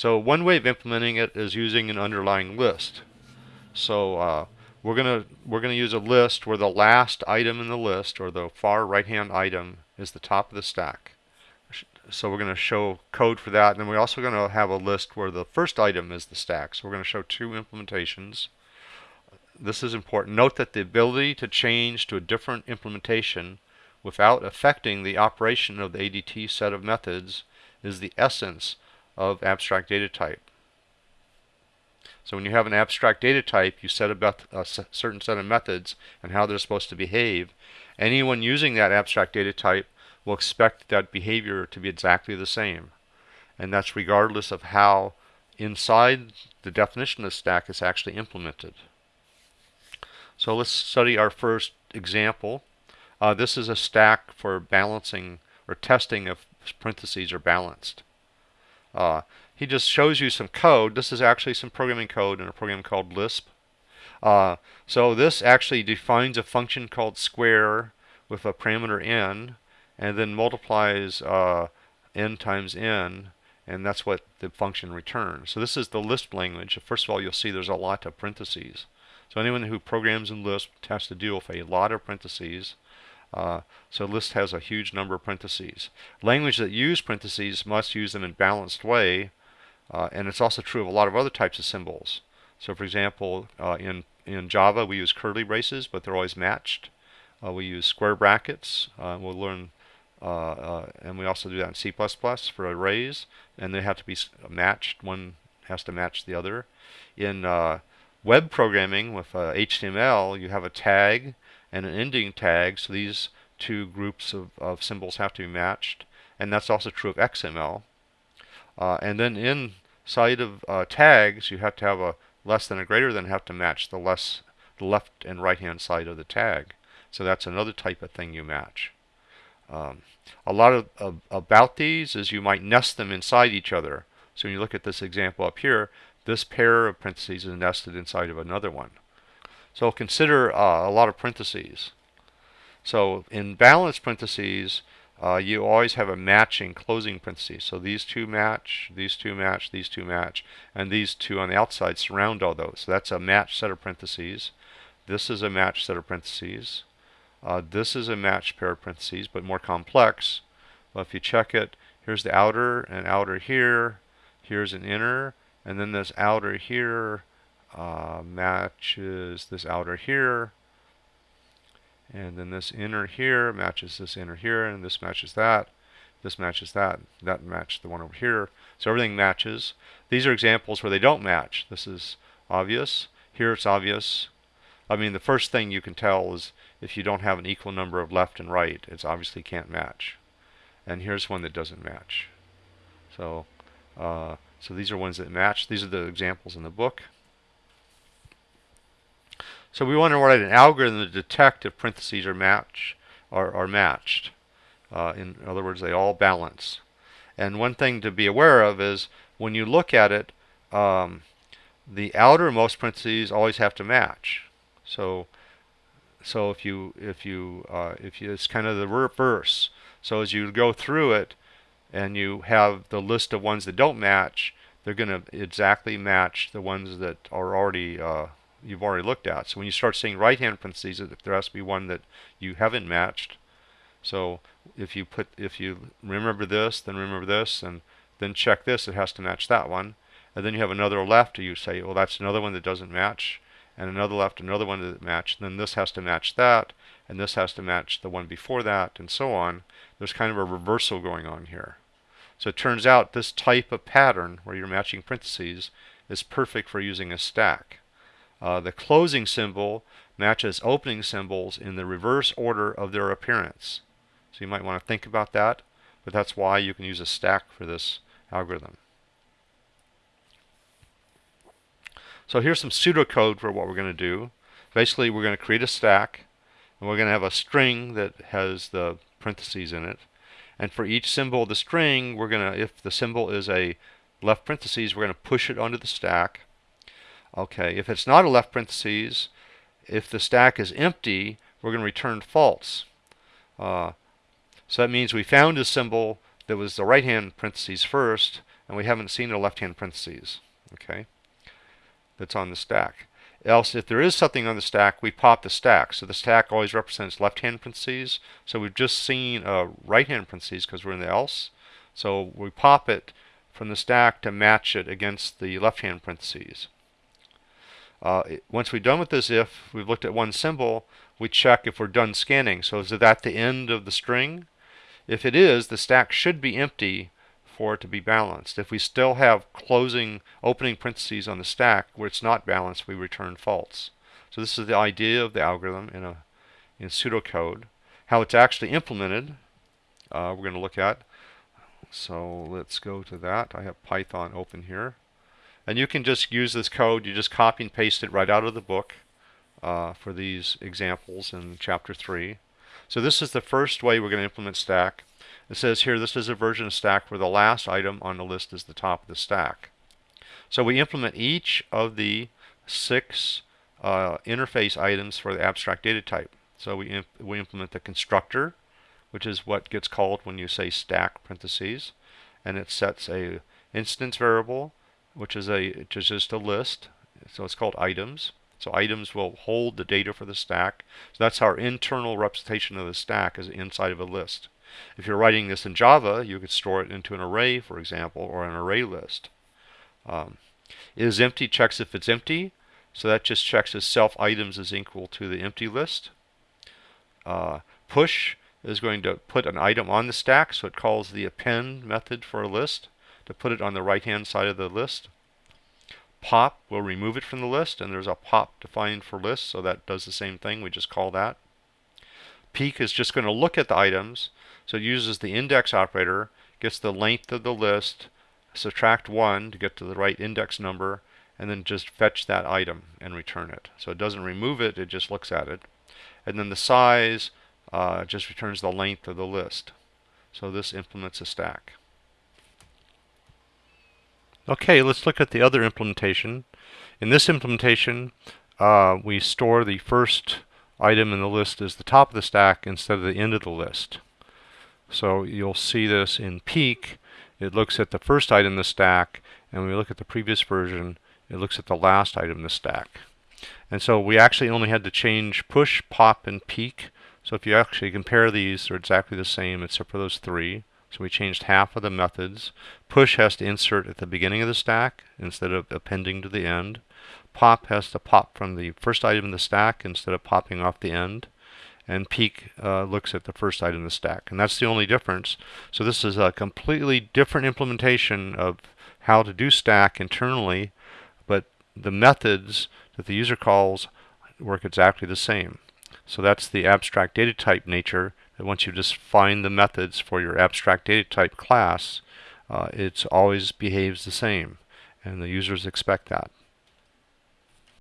So one way of implementing it is using an underlying list. So uh, we're gonna we're gonna use a list where the last item in the list or the far right hand item is the top of the stack. So we're going to show code for that. And then we're also going to have a list where the first item is the stack. So we're going to show two implementations. This is important. Note that the ability to change to a different implementation without affecting the operation of the ADT set of methods is the essence of abstract data type. So when you have an abstract data type, you set about a certain set of methods and how they're supposed to behave. Anyone using that abstract data type will expect that behavior to be exactly the same. And that's regardless of how inside the definition of stack is actually implemented. So let's study our first example. Uh, this is a stack for balancing or testing if parentheses are balanced. Uh, he just shows you some code. This is actually some programming code in a program called Lisp. Uh, so this actually defines a function called square with a parameter n and then multiplies uh, n times n and that's what the function returns. So this is the Lisp language. First of all, you'll see there's a lot of parentheses. So anyone who programs in Lisp has to deal with a lot of parentheses. Uh, so Lisp has a huge number of parentheses. Language that use parentheses must use them in balanced way, uh, and it's also true of a lot of other types of symbols. So for example, uh, in, in Java we use curly braces, but they're always matched. Uh, we use square brackets. Uh, we'll learn uh, and we also do that in C++ for arrays, and they have to be matched. One has to match the other. In web programming with HTML, you have a tag and an ending tag, so these two groups of, of symbols have to be matched, and that's also true of XML. Uh, and then inside of uh, tags, you have to have a less than or greater than have to match the less the left and right hand side of the tag. So that's another type of thing you match. Um, a lot of, of, about these is you might nest them inside each other. So when you look at this example up here, this pair of parentheses is nested inside of another one. So consider uh, a lot of parentheses. So in balanced parentheses, uh, you always have a matching closing parentheses. So these two match, these two match, these two match, and these two on the outside surround all those. So that's a match set of parentheses. This is a match set of parentheses. Uh, this is a matched pair of parentheses, but more complex. Well, if you check it, here's the outer and outer here. Here's an inner, and then this outer here uh, matches this outer here. And then this inner here matches this inner here, and this matches that. This matches that. That matches the one over here. So everything matches. These are examples where they don't match. This is obvious. Here it's obvious. I mean, the first thing you can tell is if you don't have an equal number of left and right, it's obviously can't match. And here's one that doesn't match. So, uh, so these are ones that match. These are the examples in the book. So we want to write an algorithm to detect if parentheses are match are, are matched. Uh, in other words, they all balance. And one thing to be aware of is when you look at it, um, the outermost parentheses always have to match. So so if you if you uh, if you it's kind of the reverse so as you go through it and you have the list of ones that don't match they're going to exactly match the ones that are already uh, you've already looked at so when you start seeing right hand parentheses there has to be one that you haven't matched so if you put if you remember this then remember this and then check this it has to match that one and then you have another left you say well that's another one that doesn't match and another left another one that match. Then this has to match that, and this has to match the one before that, and so on. There's kind of a reversal going on here. So it turns out this type of pattern, where you're matching parentheses, is perfect for using a stack. Uh, the closing symbol matches opening symbols in the reverse order of their appearance. So you might want to think about that, but that's why you can use a stack for this algorithm. So here's some pseudocode for what we're going to do. Basically, we're going to create a stack, and we're going to have a string that has the parentheses in it. And for each symbol of the string, we're going to, if the symbol is a left parentheses, we're going to push it onto the stack. Okay, if it's not a left parentheses, if the stack is empty, we're going to return false. Uh, so that means we found a symbol that was the right hand parentheses first, and we haven't seen the left hand parentheses. Okay, that's on the stack. Else, if there is something on the stack, we pop the stack. So the stack always represents left hand parentheses. So we've just seen a right hand parentheses because we're in the else. So we pop it from the stack to match it against the left hand parentheses. Uh, once we're done with this if, we've looked at one symbol, we check if we're done scanning. So is it at the end of the string? If it is, the stack should be empty for it to be balanced. If we still have closing, opening parentheses on the stack where it's not balanced, we return false. So this is the idea of the algorithm in a in pseudocode. How it's actually implemented, uh, we're going to look at. So let's go to that. I have Python open here. And you can just use this code. You just copy and paste it right out of the book uh, for these examples in chapter 3. So this is the first way we're going to implement stack. It says here this is a version of stack where the last item on the list is the top of the stack. So we implement each of the six uh, interface items for the abstract data type. So we, imp we implement the constructor, which is what gets called when you say stack parentheses, and it sets a instance variable, which is a which is just a list. So it's called items. So items will hold the data for the stack. So that's our internal representation of the stack is inside of a list. If you're writing this in Java, you could store it into an array, for example, or an array list. Um, is empty checks if it's empty. So that just checks if self items is equal to the empty list. Uh, push is going to put an item on the stack, so it calls the append method for a list to put it on the right hand side of the list. Pop will remove it from the list, and there's a pop defined for lists, so that does the same thing. We just call that. Peek is just going to look at the items, so it uses the index operator, gets the length of the list, subtract 1 to get to the right index number, and then just fetch that item and return it. So it doesn't remove it, it just looks at it. And then the size uh, just returns the length of the list. So this implements a stack. Okay, let's look at the other implementation. In this implementation, uh, we store the first item in the list as the top of the stack instead of the end of the list. So you'll see this in Peek. It looks at the first item in the stack, and when we look at the previous version, it looks at the last item in the stack. And so we actually only had to change push, pop, and peek. So if you actually compare these, they're exactly the same except for those three. So we changed half of the methods. Push has to insert at the beginning of the stack instead of appending to the end. Pop has to pop from the first item in the stack instead of popping off the end. And peek uh, looks at the first item in the stack. And that's the only difference. So this is a completely different implementation of how to do stack internally, but the methods that the user calls work exactly the same. So that's the abstract data type nature once you just find the methods for your abstract data type class, uh, it always behaves the same. And the users expect that.